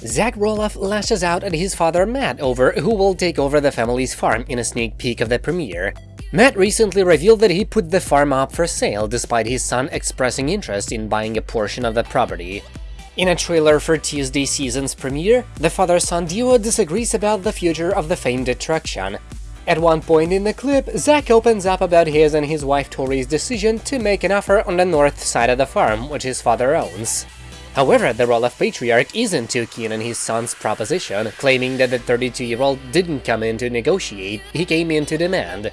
Zach Roloff lashes out at his father Matt over who will take over the family's farm in a sneak peek of the premiere. Matt recently revealed that he put the farm up for sale despite his son expressing interest in buying a portion of the property. In a trailer for Tuesday season's premiere, the father-son duo disagrees about the future of the famed attraction. At one point in the clip, Zach opens up about his and his wife Tori's decision to make an offer on the north side of the farm, which his father owns. However, the Roloff patriarch isn't too keen on his son's proposition, claiming that the 32-year-old didn't come in to negotiate, he came in to demand.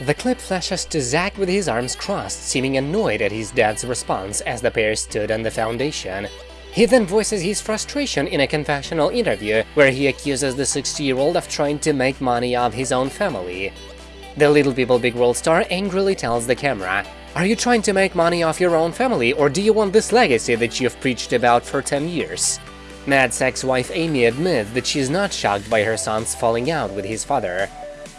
The clip flashes to Zach with his arms crossed, seeming annoyed at his dad's response as the pair stood on the foundation. He then voices his frustration in a confessional interview, where he accuses the 60-year-old of trying to make money off his own family. The Little People Big World star angrily tells the camera, Are you trying to make money off your own family, or do you want this legacy that you've preached about for 10 years? Matt's ex-wife Amy admits that she's not shocked by her son's falling out with his father.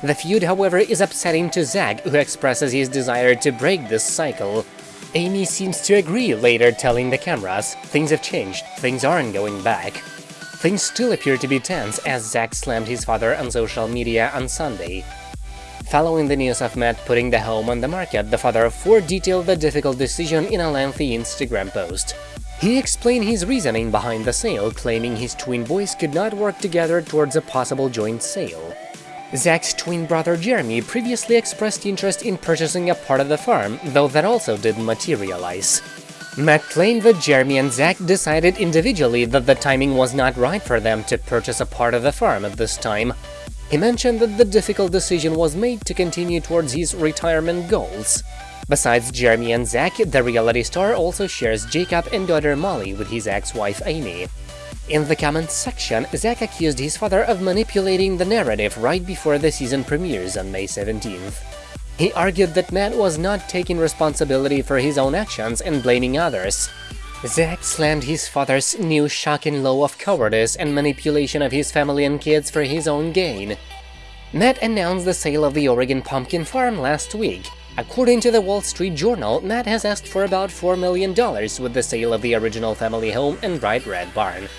The feud, however, is upsetting to Zach, who expresses his desire to break this cycle. Amy seems to agree, later telling the cameras, things have changed, things aren't going back. Things still appear to be tense as Zach slammed his father on social media on Sunday. Following the news of Matt putting the home on the market, the father of four detailed the difficult decision in a lengthy Instagram post. He explained his reasoning behind the sale, claiming his twin boys could not work together towards a possible joint sale. Zach's twin brother Jeremy previously expressed interest in purchasing a part of the farm, though that also didn't materialize. Matt claimed that Jeremy and Zach decided individually that the timing was not right for them to purchase a part of the farm at this time. He mentioned that the difficult decision was made to continue towards his retirement goals. Besides Jeremy and Zach, the reality star also shares Jacob and daughter Molly with his ex-wife Amy. In the comments section, Zach accused his father of manipulating the narrative right before the season premieres on May 17th. He argued that Matt was not taking responsibility for his own actions and blaming others. Zach slammed his father's new shocking law of cowardice and manipulation of his family and kids for his own gain. Matt announced the sale of the Oregon pumpkin farm last week. According to the Wall Street Journal, Matt has asked for about $4 million with the sale of the original family home and bright red barn.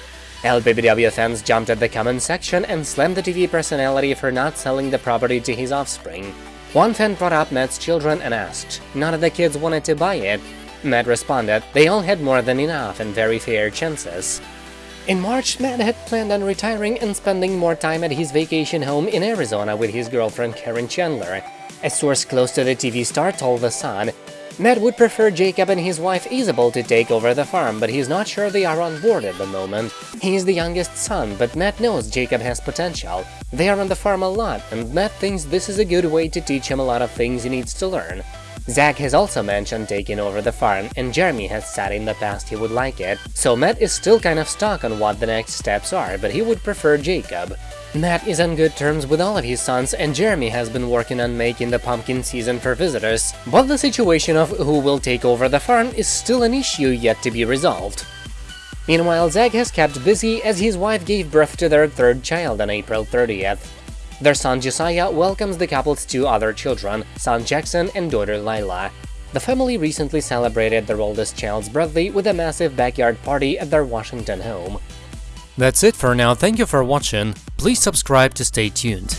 LPBW fans jumped at the comment section and slammed the TV personality for not selling the property to his offspring. One fan brought up Matt's children and asked, none of the kids wanted to buy it. Matt responded, they all had more than enough and very fair chances. In March, Matt had planned on retiring and spending more time at his vacation home in Arizona with his girlfriend Caryn Chandler. A source close to the TV star told The Sun, Matt would prefer Jacob and his wife Isabel to take over the farm, but he's not sure they are on board at the moment. He's the youngest son, but Matt knows Jacob has potential. They are on the farm a lot, and Matt thinks this is a good way to teach him a lot of things he needs to learn. Zach has also mentioned taking over the farm, and Jeremy has said in the past he would like it, so Matt is still kind of stuck on what the next steps are, but he would prefer Jacob. Matt is on good terms with all of his sons, and Jeremy has been working on making the pumpkin season for visitors, but the situation of who will take over the farm is still an issue yet to be resolved. Meanwhile, Zach has kept busy as his wife gave birth to their third child on April 30th. Their son Josiah welcomes the couple's two other children, son Jackson and daughter Lilah. The family recently celebrated their oldest child's birthday with a massive backyard party at their Washington home. That's it for now, thank you for watching, please subscribe to stay tuned.